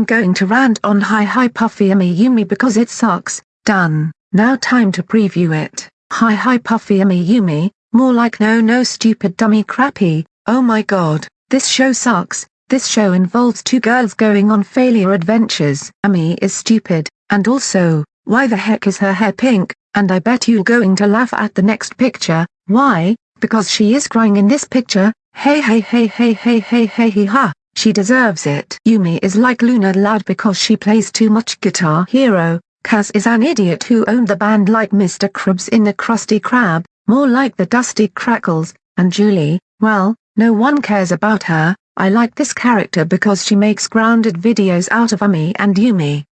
I'm going to rant on Hi Hi Puffy Ami Yumi because it sucks, done. Now time to preview it. Hi Hi Puffy Ami Yumi, more like no no stupid dummy crappy, oh my god, this show sucks, this show involves two girls going on failure adventures. Ami is stupid, and also, why the heck is her hair pink, and I bet you're going to laugh at the next picture, why, because she is crying in this picture, hey hey hey hey hey hey hey hey ha. She deserves it. Yumi is like Luna Loud because she plays too much Guitar Hero. Kaz is an idiot who owned the band like Mr. Krabs in the Krusty Krab, more like the Dusty Crackles, and Julie, well, no one cares about her, I like this character because she makes grounded videos out of Ami and Yumi.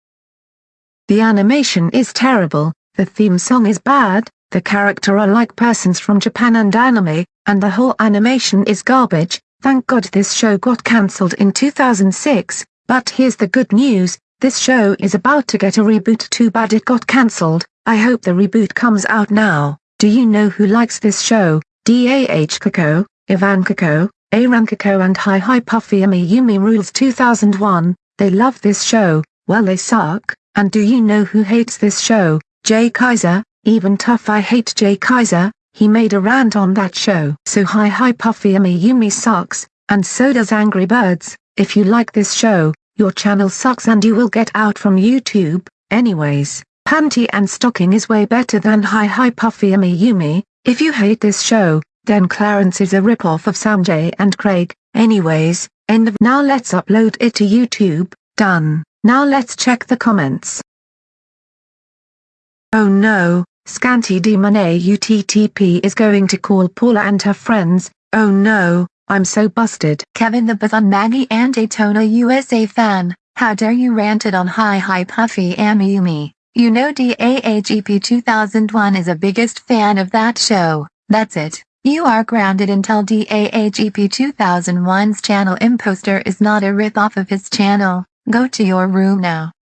The animation is terrible, the theme song is bad, the character are like persons from Japan and anime, and the whole animation is garbage, Thank God this show got cancelled in 2006, but here's the good news, this show is about to get a reboot too bad it got cancelled, I hope the reboot comes out now. Do you know who likes this show? DAH Kako, Ivan Kako, Aaron Kako and Hi Hi Puffy Ami Yumi Rules 2001, they love this show, well they suck, and do you know who hates this show? Jay Kaiser, even tough I hate Jay Kaiser, he made a rant on that show. So Hi Hi Puffy Ami Yumi sucks, and so does Angry Birds. If you like this show, your channel sucks and you will get out from YouTube. Anyways, Panty and Stocking is way better than Hi Hi Puffy Ami Yumi. If you hate this show, then Clarence is a ripoff of Sanjay and Craig. Anyways, end of now let's upload it to YouTube, done. Now let's check the comments. Oh no, Scanty D Monet UTTP is going to call Paula and her friends, oh no, I'm so busted. Kevin the Bazan Maggie and Daytona USA fan, how dare you ranted on Hi Hi Puffy Amiyumi. You know DAHEP 2001 is a biggest fan of that show, that's it. You are grounded until DAHEP 2001's channel imposter is not a rip-off of his channel. Go to your room now.